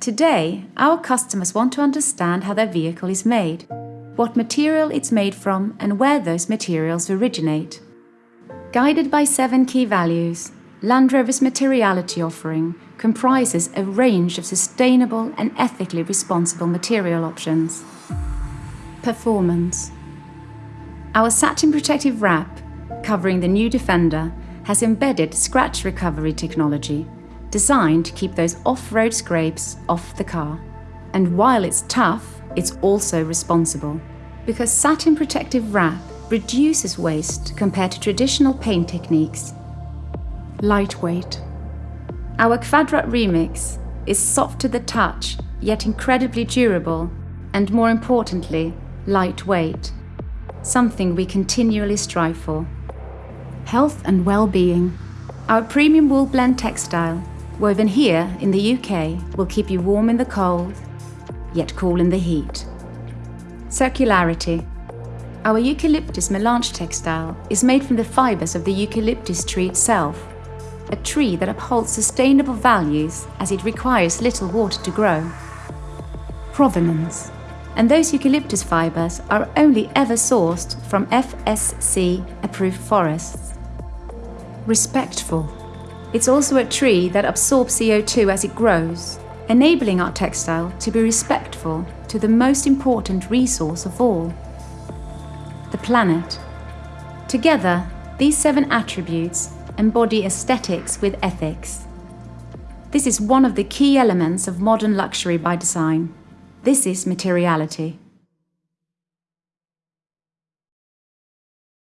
Today, our customers want to understand how their vehicle is made, what material it's made from and where those materials originate. Guided by seven key values, Land Rover's materiality offering comprises a range of sustainable and ethically responsible material options. Performance Our satin protective wrap, covering the new Defender, has embedded scratch recovery technology designed to keep those off-road scrapes off the car. And while it's tough, it's also responsible. Because satin protective wrap reduces waste compared to traditional paint techniques. Lightweight. Our Kvadrat Remix is soft to the touch, yet incredibly durable, and more importantly, lightweight. Something we continually strive for. Health and well-being. Our premium wool blend textile woven here in the UK, will keep you warm in the cold, yet cool in the heat. Circularity. Our eucalyptus melange textile is made from the fibres of the eucalyptus tree itself, a tree that upholds sustainable values as it requires little water to grow. Provenance. And those eucalyptus fibres are only ever sourced from FSC-approved forests. Respectful. It's also a tree that absorbs CO2 as it grows, enabling our textile to be respectful to the most important resource of all, the planet. Together, these seven attributes embody aesthetics with ethics. This is one of the key elements of modern luxury by design. This is materiality.